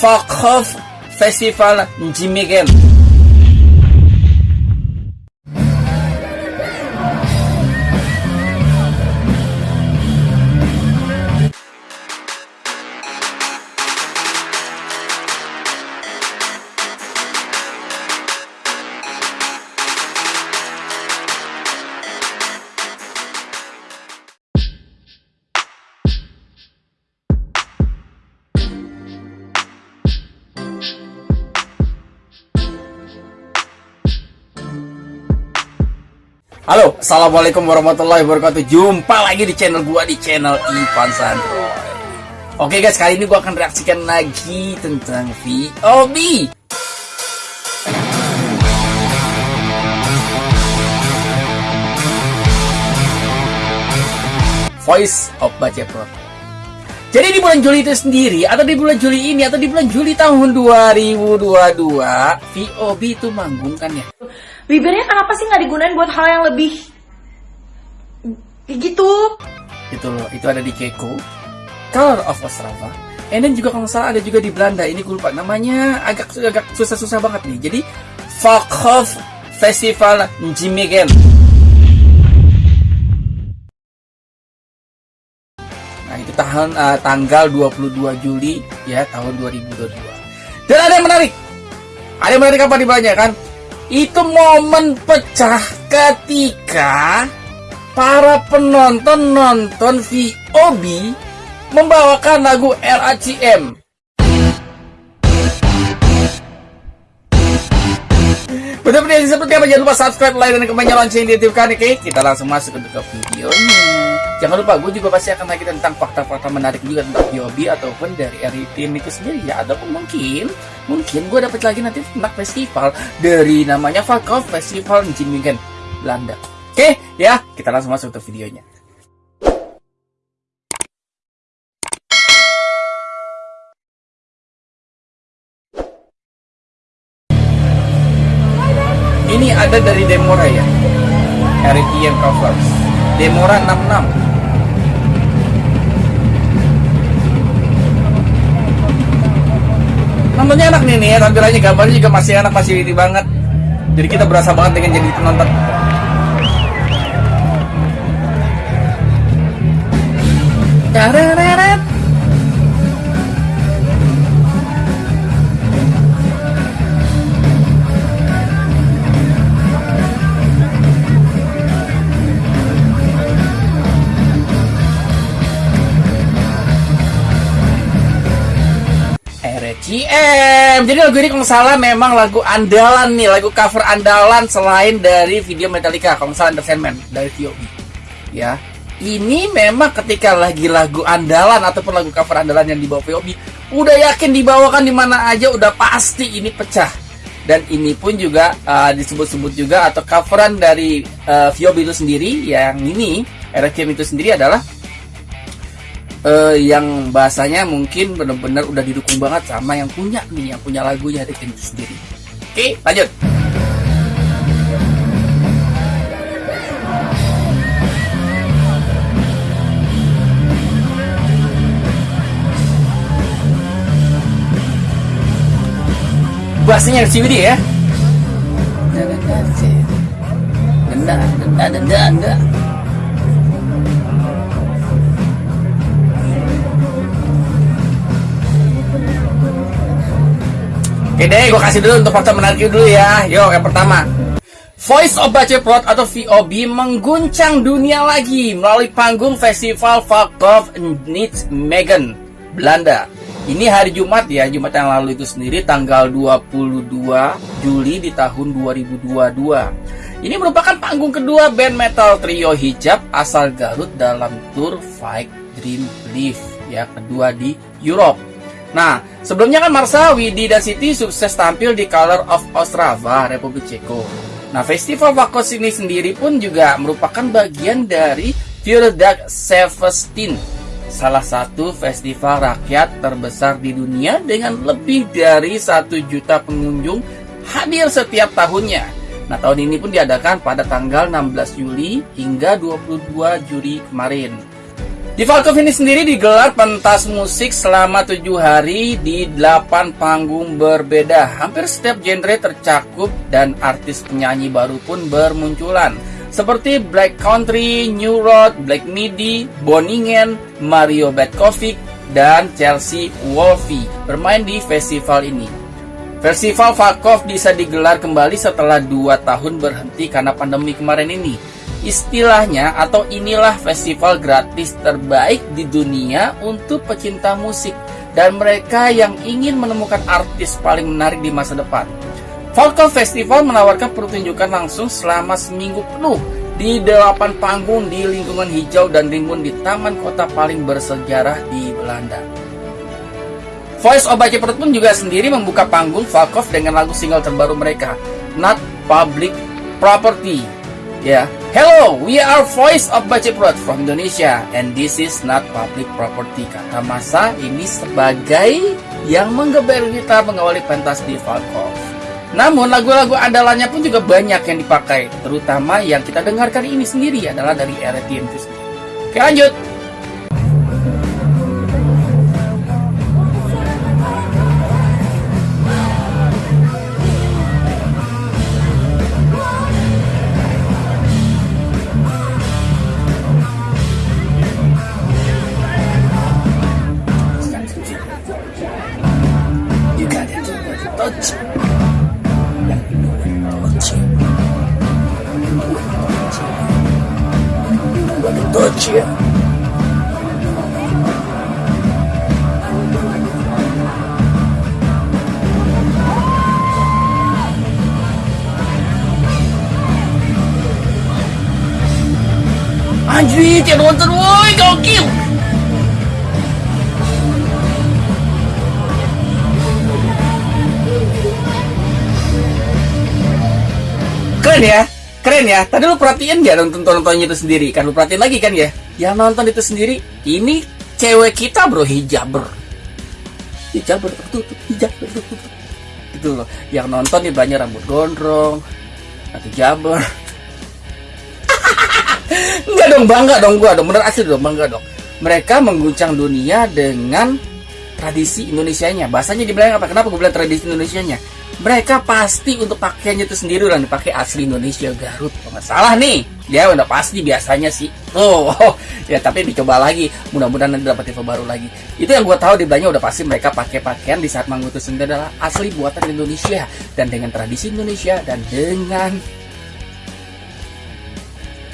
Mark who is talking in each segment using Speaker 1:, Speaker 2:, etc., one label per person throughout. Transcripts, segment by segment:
Speaker 1: Fuck Off Festival Jimmy Game. Halo, assalamualaikum warahmatullahi wabarakatuh. Jumpa lagi di channel gua di channel Ivan Sandro. Oke guys, kali ini gua akan reaksikan lagi tentang VOB. Voice of Pro. Jadi di bulan Juli itu sendiri, atau di bulan Juli ini, atau di bulan Juli tahun 2022, VOB itu manggung kan ya?
Speaker 2: Bibirnya kenapa sih nggak digunain buat hal yang lebih gitu?
Speaker 1: Itu loh, itu ada di Keko, Color of Ostrava, and juga kalau salah ada juga di Belanda, ini gue lupa namanya, agak agak susah-susah banget nih. Jadi, Folkhof Festival Nijmegen. Nah, itu tahun uh, tanggal 22 Juli ya tahun 2022. Dan ada yang menarik. Ada yang menarik apa di banyak kan? Itu momen pecah ketika para penonton nonton VOB membawakan lagu RACM Benar-benar seperti apa? Jangan lupa subscribe, like, dan komen lonceng di YouTube kan, oke? Kita langsung masuk ke videonya. Jangan lupa, gue juga pasti akan lagi tentang fakta-fakta menarik juga tentang POB ataupun dari RITM itu sendiri ya. Ataupun mungkin, mungkin gue dapat lagi nanti tentang festival dari namanya Falkov Festival Nijmegen, Belanda. Oke, ya, kita langsung masuk ke videonya. Ada dari Demora ya. Heritage Covers. Demora 66. Nontonnya enak nih nih ya, tampilannya gambarnya juga masih enak, masih witty banget. Jadi kita berasa banget dengan jadi penonton. RCM. Jadi lagu ini kalau salah memang lagu andalan nih, lagu cover andalan selain dari video Metallica, kalau salah Understand dari VOB. Ya. Ini memang ketika lagi lagu andalan ataupun lagu cover andalan yang dibawa VOB, udah yakin dibawakan di mana aja udah pasti ini pecah. Dan ini pun juga uh, disebut-sebut juga atau coveran dari uh, VOB itu sendiri yang ini RCM itu sendiri adalah uh, yang bahasanya mungkin benar-benar udah didukung banget sama yang punya nih, yang punya lagunya dari itu sendiri. Oke, lanjut. Bahasanya CBD ya. Denda, denda, denda, denda. Oke deh, gue kasih dulu untuk fakta menarik dulu ya. Yuk, yang pertama. Voice of Baceprot atau VOB mengguncang dunia lagi melalui panggung festival Valkov Needs Megan, Belanda. Ini hari Jumat ya, Jumat yang lalu itu sendiri tanggal 22 Juli di tahun 2022. Ini merupakan panggung kedua band metal trio hijab asal Garut dalam tour Fight Dream Live ya, kedua di Europe. Nah, sebelumnya kan Marsawi di The City sukses tampil di Color of Ostrava, Republik Ceko. Nah, Festival Vakos ini sendiri pun juga merupakan bagian dari Dark Seventeen, salah satu festival rakyat terbesar di dunia dengan lebih dari satu juta pengunjung hadir setiap tahunnya. Nah, tahun ini pun diadakan pada tanggal 16 Juli hingga 22 Juli kemarin. Di Falkov ini sendiri digelar pentas musik selama tujuh hari di delapan panggung berbeda. Hampir setiap genre tercakup dan artis penyanyi baru pun bermunculan. Seperti Black Country, New Road, Black Midi, Boningen, Mario Betkovic, dan Chelsea Wolfie bermain di festival ini. Festival Falkov bisa digelar kembali setelah dua tahun berhenti karena pandemi kemarin ini. Istilahnya atau inilah festival gratis terbaik di dunia untuk pecinta musik dan mereka yang ingin menemukan artis paling menarik di masa depan. Falco Festival menawarkan pertunjukan langsung selama seminggu penuh di delapan panggung di lingkungan hijau dan rimbun di taman kota paling bersejarah di Belanda. Voice of Baca pun juga sendiri membuka panggung Falkov dengan lagu single terbaru mereka, Not Public Property Ya. Hello, we are Voice of Baceprot from Indonesia and this is not public property. Kata Masa ini sebagai yang menggeber gitar mengawali pentas di Falkov. Namun lagu-lagu andalannya pun juga banyak yang dipakai, terutama yang kita dengarkan ini sendiri adalah dari era itu sendiri. Oke lanjut. Anjir, woi, gokil. Keren ya? Keren ya. Tadi lu perhatiin gak nonton nontonnya itu sendiri? Kan lu perhatiin lagi kan ya? Yang nonton itu sendiri, ini cewek kita bro hijaber. Hijaber tertutup, hijaber tertutup. Itu loh. Yang nonton nih banyak rambut gondrong, atau jaber. Enggak dong, bangga dong gua dong. Bener asli dong, bangga dong. Mereka mengguncang dunia dengan tradisi Indonesianya. Bahasanya dibilang apa? Kenapa gue bilang tradisi Indonesianya? mereka pasti untuk pakaiannya itu sendiri udah dipakai asli Indonesia Garut kalau nggak salah nih ya udah pasti biasanya sih oh, oh ya tapi dicoba lagi mudah-mudahan nanti dapat info baru lagi itu yang gue tahu di belanja udah pasti mereka pakai pakaian di saat itu sendiri adalah asli buatan Indonesia dan dengan tradisi Indonesia dan dengan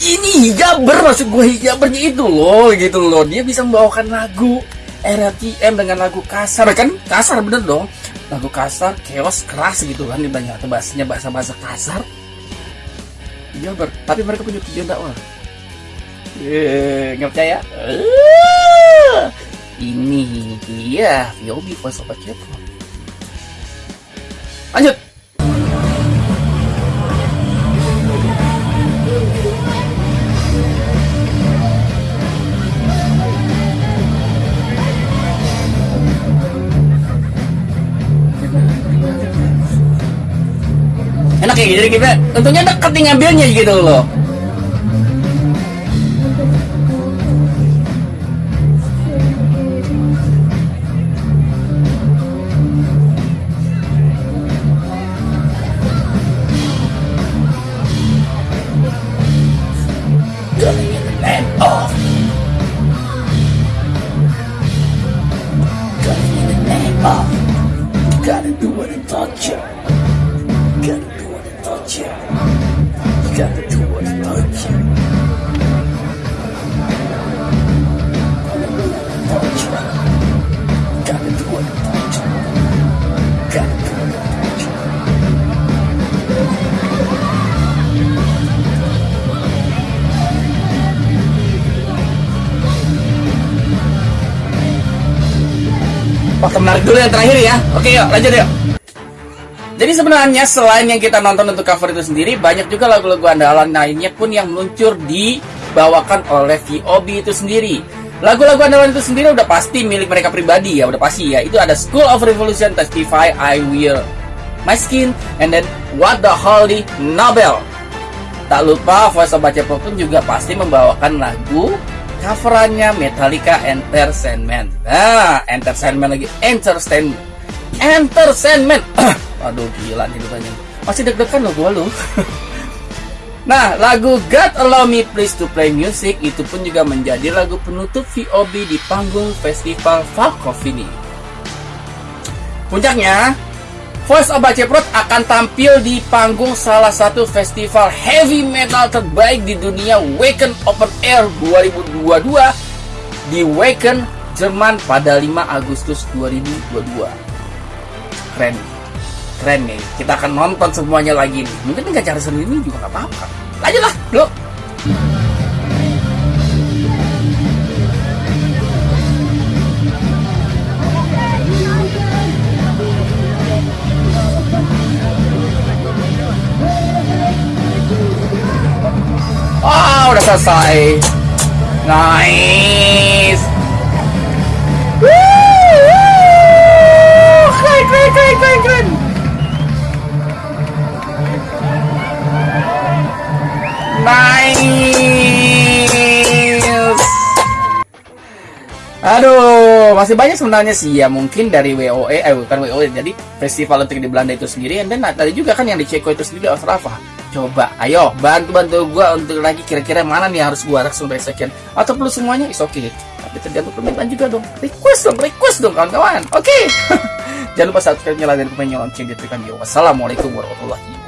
Speaker 1: ini hijaber maksud gue hijabernya itu loh gitu loh. Dia bisa membawakan lagu RTM dengan lagu kasar kan? Kasar bener dong. Lagu kasar chaos keras gitu kan di banyak bahasanya bahasa bahasa kasar. Iya ber tapi mereka punya tujuan dakwah. Nggak percaya? Uh, ini dia Yobi Voice of lanjut kayak gitu kita tentunya deket nih ngambilnya gitu loh. Waktu menarik dulu yang terakhir ya. Oke yuk, lanjut yuk. Jadi sebenarnya selain yang kita nonton untuk cover itu sendiri, banyak juga lagu-lagu andalan lainnya pun yang meluncur dibawakan oleh VOB itu sendiri. Lagu-lagu andalan itu sendiri udah pasti milik mereka pribadi ya, udah pasti ya. Itu ada School of Revolution, Testify, I Will, My Skin, and then What the Holy Nobel. Tak lupa Voice of Baca pun juga pasti membawakan lagu coverannya Metallica Entertainment. Nah, Entertainment lagi, Entertainment, Entertainment. Aduh gila nih banyak. Masih deg-degan loh gua lu. Nah, lagu God Allow Me Please to Play Music itu pun juga menjadi lagu penutup VOB di panggung festival Falkov ini. Puncaknya, Voice of Baceprot akan tampil di panggung salah satu festival heavy metal terbaik di dunia Wacken Open Air 2022 di Wacken, Jerman pada 5 Agustus 2022. Keren. Keren nih. Kita akan nonton semuanya lagi nih. Mungkin nggak cara sendiri juga nggak apa-apa. Lanjutlah bro Ah, udah selesai. Nice. Woo! Keren, keren, keren, keren, keren. Nice. Aduh, masih banyak sebenarnya sih ya mungkin dari WOE, eh bukan WOE, jadi festival untuk di Belanda itu sendiri, dan tadi juga kan yang di Ceko itu sendiri Ostrava. Coba, ayo bantu bantu gua untuk lagi kira-kira mana nih harus gua langsung sekian atau perlu semuanya is oke. Okay. Tapi tergantung permintaan juga dong. Request dong, request dong kawan-kawan. Oke. Okay. Jangan lupa subscribe nyalakan komen lonceng di tekan Wassalamualaikum warahmatullahi